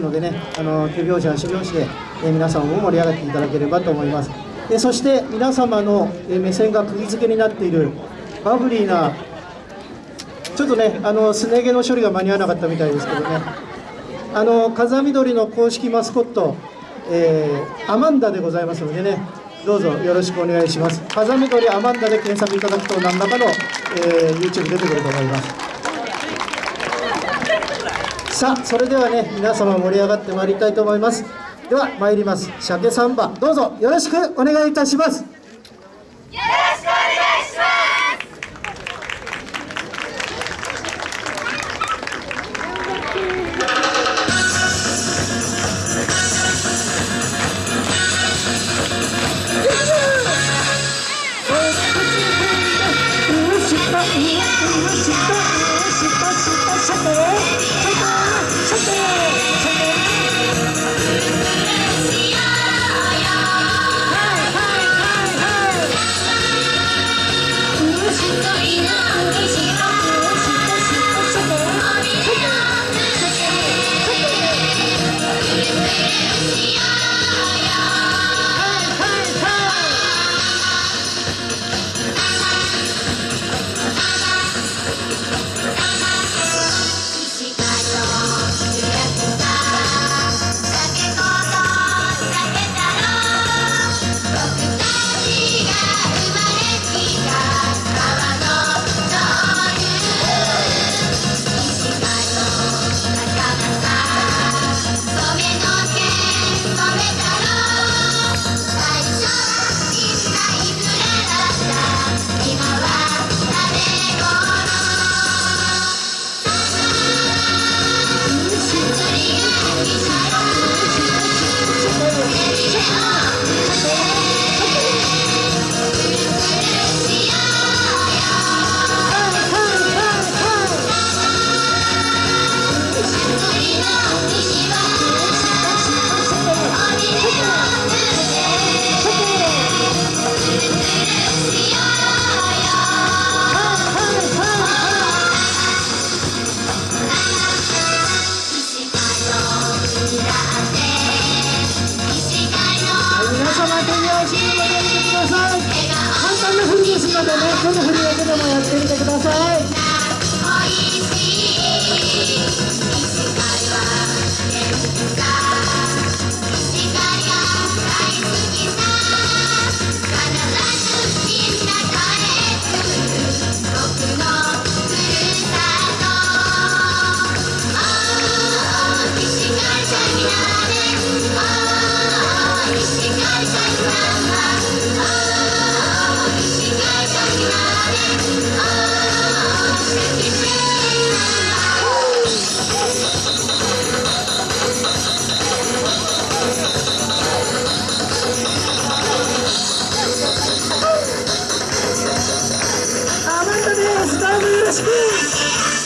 のでね、あの手拍子足拍子で、え皆さんも盛り上がっていただければと思います。でそして皆様の、え目線が釘付けになっているバブリーなちょっとね、あのすね毛の処理が間に合わなかったみたいですけどね、あの風見鶏の公式マスコット、えーアマンダでございますのでね、どうぞよろしくお願いします。風見鶏アマンダで検索いただくと何らかの、えー YouTube 出てくると思います。さあそれではね皆様盛り上がってまいりたいと思います。では参ります。鮭サンバどうぞよろしくお願いいたします。はい皆様手拍子で盛り上げ簡単な振りですのでねこの振りだけでもやってみてください。Deus!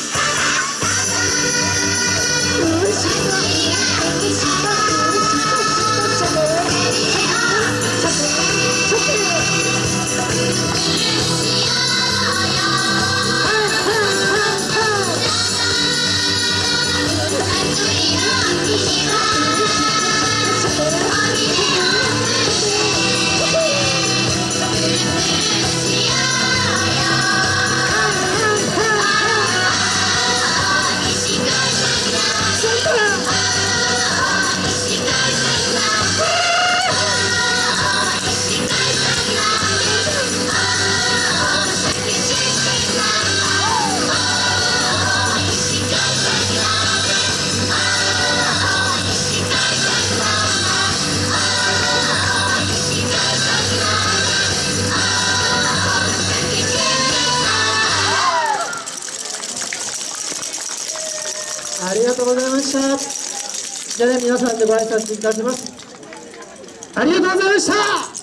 ありがとうございました。じゃあね皆さんでご挨拶いたします。ありがとうございました。